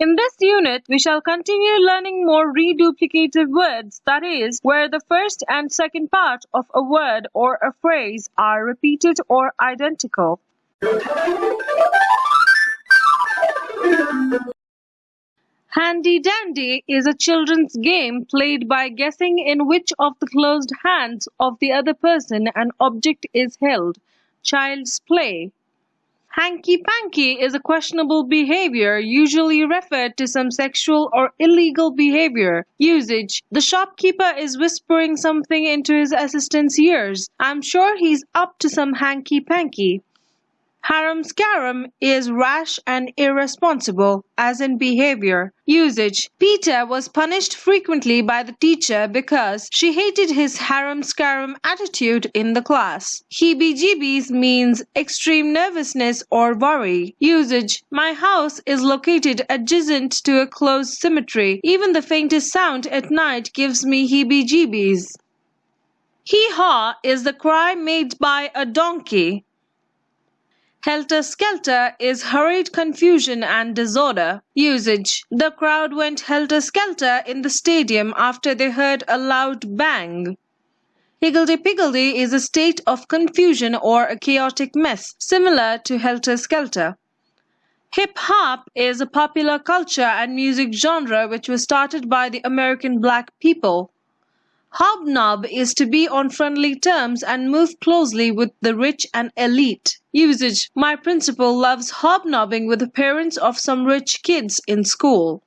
In this unit, we shall continue learning more reduplicative words, that is, where the first and second part of a word or a phrase are repeated or identical. Handy Dandy is a children's game played by guessing in which of the closed hands of the other person an object is held. Child's play. Hanky panky is a questionable behavior, usually referred to some sexual or illegal behavior. Usage The shopkeeper is whispering something into his assistant's ears. I'm sure he's up to some hanky panky. Harum scarum is rash and irresponsible, as in behavior. Usage Peter was punished frequently by the teacher because she hated his harum scarum attitude in the class. Heebie jeebies means extreme nervousness or worry. Usage My house is located adjacent to a closed cemetery. Even the faintest sound at night gives me heebie jeebies. Hee haw is the cry made by a donkey. Helter skelter is hurried confusion and disorder. Usage The crowd went helter skelter in the stadium after they heard a loud bang. Higgledy-piggledy is a state of confusion or a chaotic mess, similar to helter skelter. Hip hop is a popular culture and music genre which was started by the American black people. Hobnob is to be on friendly terms and move closely with the rich and elite. Usage My principal loves hobnobbing with the parents of some rich kids in school.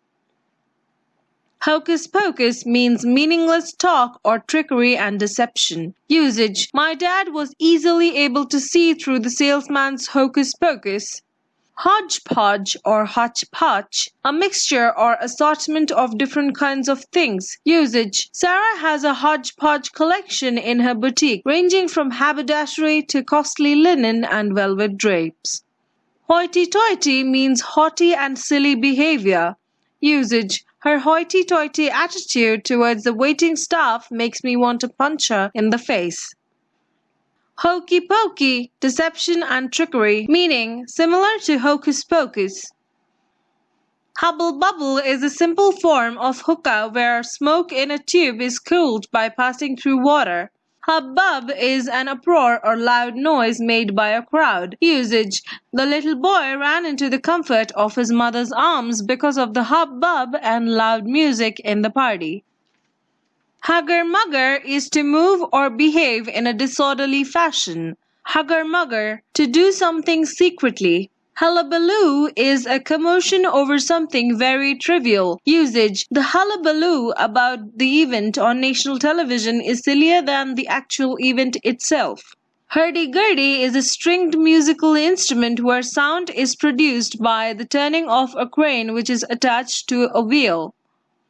Hocus pocus means meaningless talk or trickery and deception. Usage My dad was easily able to see through the salesman's hocus pocus. Hodgepodge or hotchpotch, a mixture or assortment of different kinds of things. Usage Sarah has a hodgepodge collection in her boutique, ranging from haberdashery to costly linen and velvet drapes. Hoity-toity means haughty and silly behavior. Usage Her hoity-toity attitude towards the waiting staff makes me want to punch her in the face. Hokey pokey, deception and trickery, meaning similar to hocus pocus. Hubble bubble is a simple form of hookah where smoke in a tube is cooled by passing through water. Hubbub is an uproar or loud noise made by a crowd. Usage The little boy ran into the comfort of his mother's arms because of the hubbub and loud music in the party. Hugger mugger is to move or behave in a disorderly fashion. Hugger mugger, to do something secretly. Hullabaloo is a commotion over something very trivial. Usage The hullabaloo about the event on national television is sillier than the actual event itself. Hurdy-gurdy is a stringed musical instrument where sound is produced by the turning of a crane which is attached to a wheel.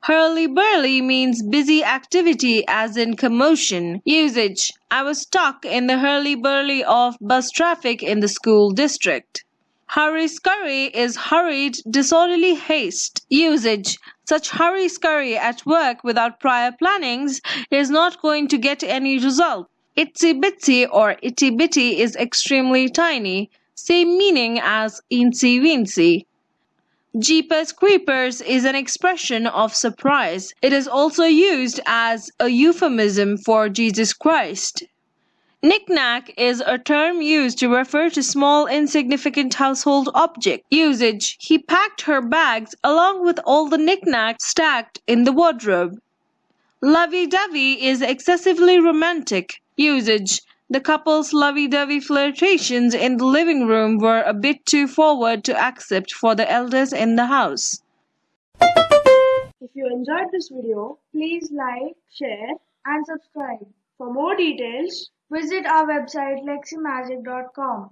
Hurly-burly means busy activity as in commotion. Usage I was stuck in the hurly-burly of bus traffic in the school district. Hurry-scurry is hurried, disorderly haste. Usage Such hurry-scurry at work without prior plannings is not going to get any result. Itsy-bitsy or itty-bitty is extremely tiny. Same meaning as eensy-weensy. Jeepers creepers is an expression of surprise. It is also used as a euphemism for Jesus Christ. Knick-knack is a term used to refer to small insignificant household object. Usage He packed her bags along with all the knick-knacks stacked in the wardrobe. Lovey-dovey is excessively romantic. Usage the couple's lovey-dovey flirtations in the living room were a bit too forward to accept for the elders in the house. If you enjoyed this video, please like, share and subscribe. For more details, visit our website leximagic.com.